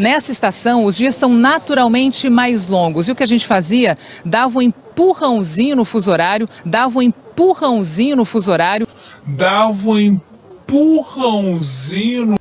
Nessa estação, os dias são naturalmente mais longos. E o que a gente fazia? Dava um empurrãozinho no fuso horário, dava um empurrãozinho no fuso horário. Dava um empurrãozinho no